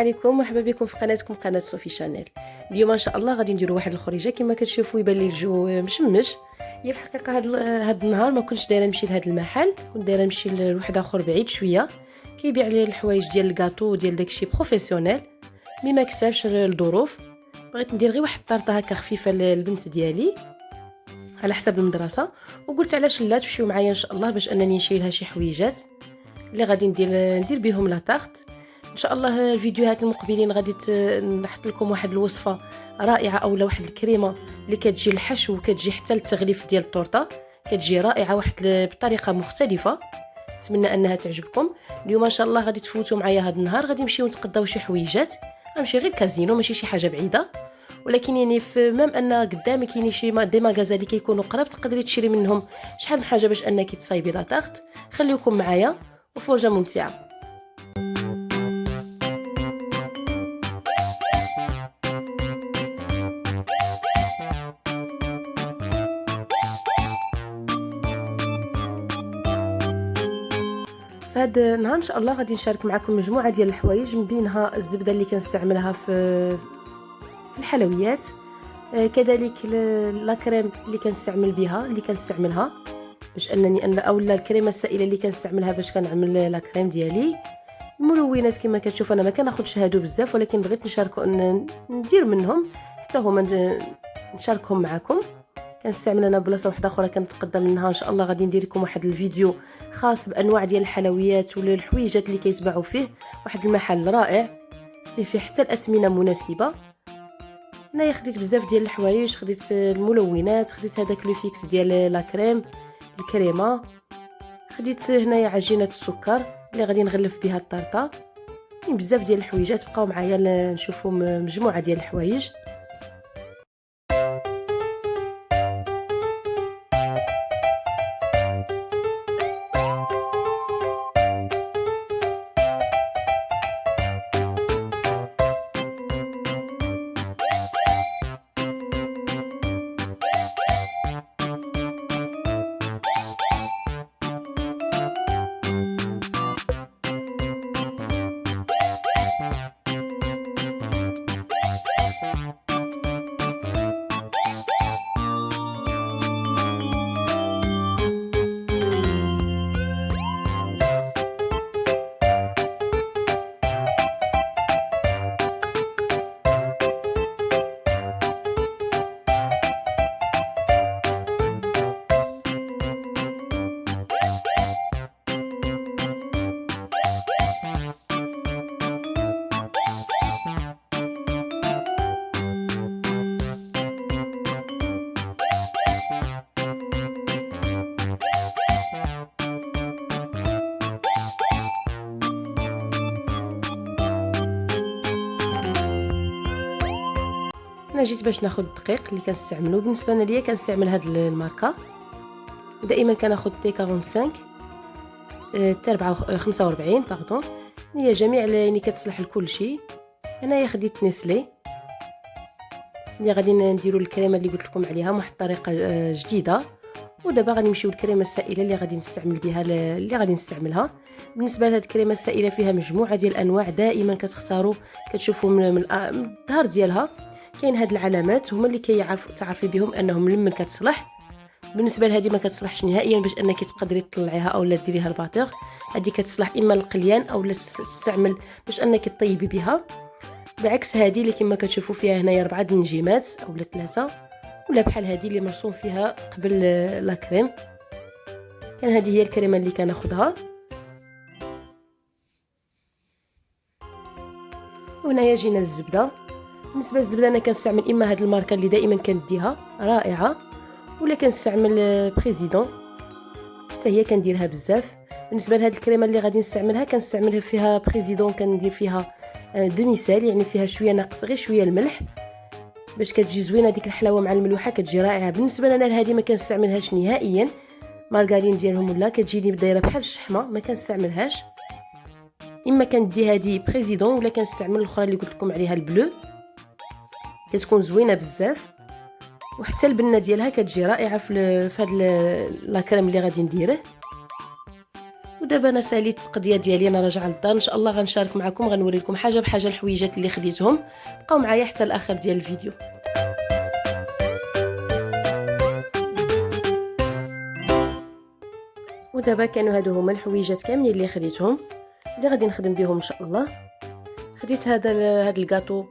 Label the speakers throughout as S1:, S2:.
S1: عليكم مرحبا بكم في قناتكم قناة صوفي شانيل. اليوم إن شاء الله غادي نديروا واحد الخريجة كما كتشوفوا يبان لي الجو مشمش. هي في الحقيقة هاد, هاد النهار ما كنتش دايرة نمشي لهاد المحل كنت دايرة نمشي لواحد آخر بعيد شوية. كيبيع لي الحوايج ديال الكاطو ديال داكشي professionnel. mais ما كسبش الظروف. بغيت ندير غير واحد الطرطه هكا خفيفة للبنت ديالي على حسب المدرسة. وقلت علاش لا تمشيو معايا إن شاء الله باش أنني نشري لها شي حويجات. اللي غادي ندير ندير بهم لا إن شاء الله الفيديوهات المقبلين غادي نحط لكم واحد الوصفة رائعة اولا واحد الكريمة اللي كتجي الحشو وكتجي حتى التغليف ديال الطورطه كتجي رائعة واحد بطريقة مختلفة. نتمنى أنها تعجبكم. اليوم إن شاء الله غادي تفوتوا معايا هذا النهار. غادي نمشيو نتقداو شي حويجات. غنمشي غير كازينو ماشي شي حاجة بعيدة. ولكن يعني في مام أن قدامك كاين شي دي ماغازا اللي كيكونوا قراب تقدري تشري منهم شحال من حاجة باش أنك تصايبي لا خليكم معايا. وفرجه ممتعة. فهاد النهار إن شاء الله غادي نشارك معكم مجموعة ديال الحوايج من بينها الزبدة اللي كنستعملها في في الحلويات. آه، كذلك لا كريم اللي كنستعمل بها اللي كنستعملها باش أنني ان اولا الكريمة السائلة اللي كنستعملها باش كنعمل لا كريم ديالي. الملونات كما كتشوف أنا ما كناخذش هادو بزاف ولكن بغيت نشاركو ندير منهم حتى هما نشاركهم معكم كنستعمل أنا بلاصة واحدة أخرى كنتقدم منها إن شاء الله. غادي ندير لكم واحد الفيديو خاص بأنواع ديال الحلويات ولا الحويجات اللي كيتباعوا فيه. واحد المحل رائع فيه حتى الأثمنة مناسبة. هنايا خديت بزاف ديال الحوايج خديت الملونات خديت هذاك لو فيكس ديال لا كريم الكريمة. خديت هنايا عجينة السكر اللي غادي نغلف بها الطرطة. كاين بزاف ديال الحويجات بقاو معايا نشوفوا مجموعة ديال الحوايج. أنا جيت باش ناخذ الدقيق اللي كنستعملو. بالنسبة ليا كنستعمل هاد الماركة. دائما كناخذ T 45 T 45 pardon هي جميع يعني كتصلح لكل شيء. هنايا خديت Nestlé. اللي غادي نديرو الكريمة اللي قلت لكم عليها واحد الطريقة آه، جديدة. ودابا غادي نمشيو للكريمه السائله اللي غادي نستعمل بها اللي غادي نستعملها. بالنسبة لهاد الكريمة السائلة فيها مجموعة ديال الأنواع دائما كتختاروا كتشوفوا من الظهر ديالها. كاين هاد العلامات هما اللي كيعرفوا تعرفي بهم أنهم لمن كتصلح. بالنسبة لهذه ما كتصلحش نهائيا باش أنك تقدري تطلعيها اولا ديريها الباطيغ هذه كتصلح إما للقليان اولا تستعمل باش أنك طيبي بها. بعكس هذه اللي كما كتشوفوا فيها هنايا أربعة النجيمات اولا ثلاثة ولا بحال هذه اللي مرسوم فيها قبل لا كريم. كان هذه هي الكريمة اللي كناخذها وهنايا جينا الزبده بالنسبة للزبدة أنا كنستعمل إما هاد الماركة اللي دائما كنديها رائعة ولا كنستعمل بريزيدون. حتى هي كنديرها بزاف. بالنسبة لهاد الكريمة اللي غادي نستعملها كنستعملها فيها بريزيدون كندير فيها دومي سال يعني فيها شوية ناقص غير شوية الملح. باش كتجي زوينة ديك الحلاوة مع الملوحة كتجي رائعة. بالنسبة لنا لهذه ما كنستعملهاش نهائيا. مارغارين ديالهم ولا؟ كتجيني دايره بحال الشحمة ما كنستعملهاش. إما كندي هذه بريزيدون ولا كنستعمل الأخرى اللي قلت لكم عليها البلو. كتكون زوينة بزاف وحتى البنة ديالها كتجي رائعة في هاد لا كريم اللي غادي نديره. ودابا أنا ساليت القضية ديالي أنا راجعة للدار إن شاء الله غنشارك معكم غنوري لكم حاجة بحاجة الحويجات اللي خديتهم. بقاو معايا حتى الآخر ديال الفيديو. ودابا كانوا هادو هما الحويجات كاملين اللي خديتهم اللي غادي نخدم بهم إن شاء الله. خديت هذا هذا الكاطو.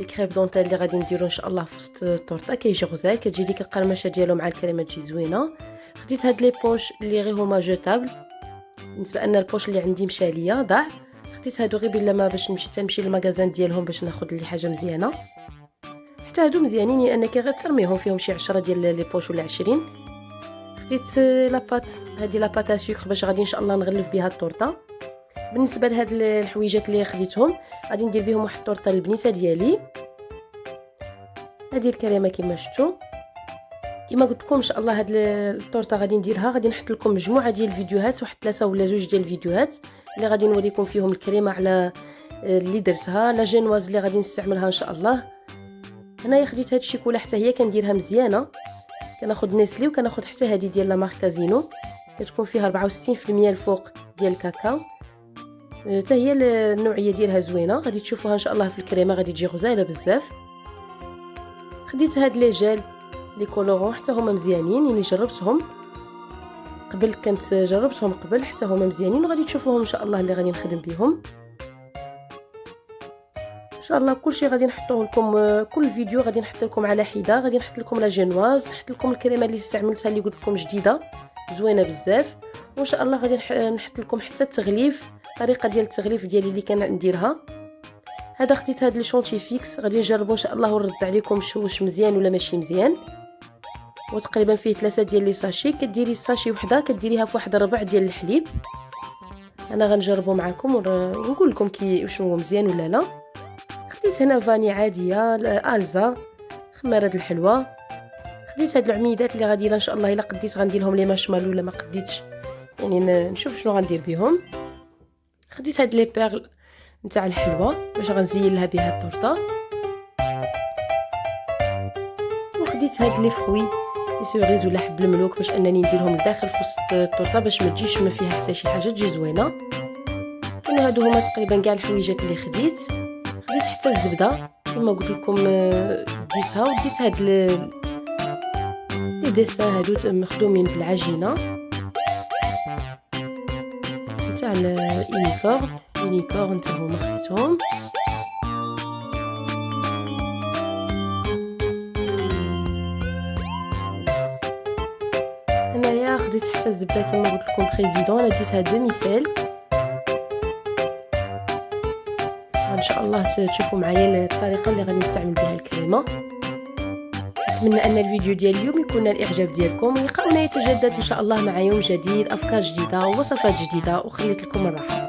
S1: ال crêpes dentelle اللي غادي نديرو إن شاء الله في وسط الطورطه كيجي غزال كتجي ديك القرمشة ديالو مع الكريمة تجي زوينة. خديت هاد les poches اللي غير هما jetables. بالنسبة أن ال poche اللي عندي مشى ليا ضاع. خديت هادو غير بلا ما باش نمشي تنمشي لل magasin ديالهم باش ناخذ لي حاجة مزيانة. حتى هادو مزيانين لانك غير ترميهم فيهم شي 10 ديال les poches ولا 20 خديت la pâte هذه la pâte sucre باش غادي إن شاء الله نغلف بها الطورطه بالنسبة لهاد الحويجات اللي خديتهم غادي ندير بهم واحد الطورطه البنيته ديالي. هذه الكريمة كما شفتوا كما قلت لكم إن شاء الله هاد الطورطه غادي نديرها. غادي نحط لكم مجموعة ديال الفيديوهات واحد ثلاثة ولا جوج ديال الفيديوهات اللي غادي نوريكم فيهم الكريمة على آه، اللي درتها. la génoise اللي غادي نستعملها إن شاء الله. هنايا خديت هاد الشيكولا حتى هي كنديرها مزيانة. كناخذ نيسلي وكناخذ حتى هذه ديال لا مارك كازينو كتكون فيها 64% الفوق ديال الكاكاو. حتى هي النوعية ديالها زوينة. غادي تشوفوها إن شاء الله في الكريمة. غادي تجي غزاله بزاف. خديت هاد لي جيل لي كولورون حتى هما مزيانين يعني جربتهم. قبل كنت جربتهم قبل حتى هما مزيانين وغادي تشوفوهم إن شاء الله اللي غادي نخدم بهم إن شاء الله كلشي غادي نحطوه لكم كل فيديو غادي نحط لكم على حدة غادي نحط لكم la génoise نحط لكم الكريمة اللي استعملتها اللي قلت لكم جديدة زوينة بزاف. وإن شاء الله غادي نحط لكم حتى التغليف. الطريقة ديال التغليف ديالي اللي كنديرها هذا خديت هذا ال Chantifix. غادي نجربو إن شاء الله ونرد عليكم واش مزيان ولا ماشي مزيان. وتقريبا فيه ثلاثة ديال les sachets. كديري ال sachet وحدة كديريها في واحد ربع ديال الحليب. أنا غنجربو معكم ونقول لكم كي واش هو مزيان ولا لا. خديت هنا vanille عادية Alsa خماره الحلوى خديت هاد العويدات اللي غادي إن شاء الله إلا قديت غندير لهم les marshmallows ولا ما قديتش. يعني نشوف شنو غندير بهم خديت هاد les perles نتاع الحلوى باش غنزين لها بها الطورطة. وخديت هاد les fruits cerises ولا حب الملوك باش أنني نديرهم لداخل في وسط الطورطة باش ما تجيش ما فيها حتى شي حاجة تجي زوينة. كانوا هادو هما تقريبا كاع الحويجات اللي خديت. خديت حتى الزبدة كما قلت لكم ديتها وديت هاد les dessins هادو مخدومين بالعجينة. تاع ال uniforme unicorn حتى هما خديتهم هنايا خديت حتى الزبدة كما قلت لكم Président أنا ديتها demi-sel إن شاء الله تشوفوا معايا الطريقة اللي غادي نستعمل بها الكريمة. نتمنى أن الفيديو ديال اليوم يكون الإعجاب ديالكم ولقاؤنا يتجدد إن شاء الله مع يوم جديد أفكار جديدة ووصفات جديدة وخليت لكم الراحة.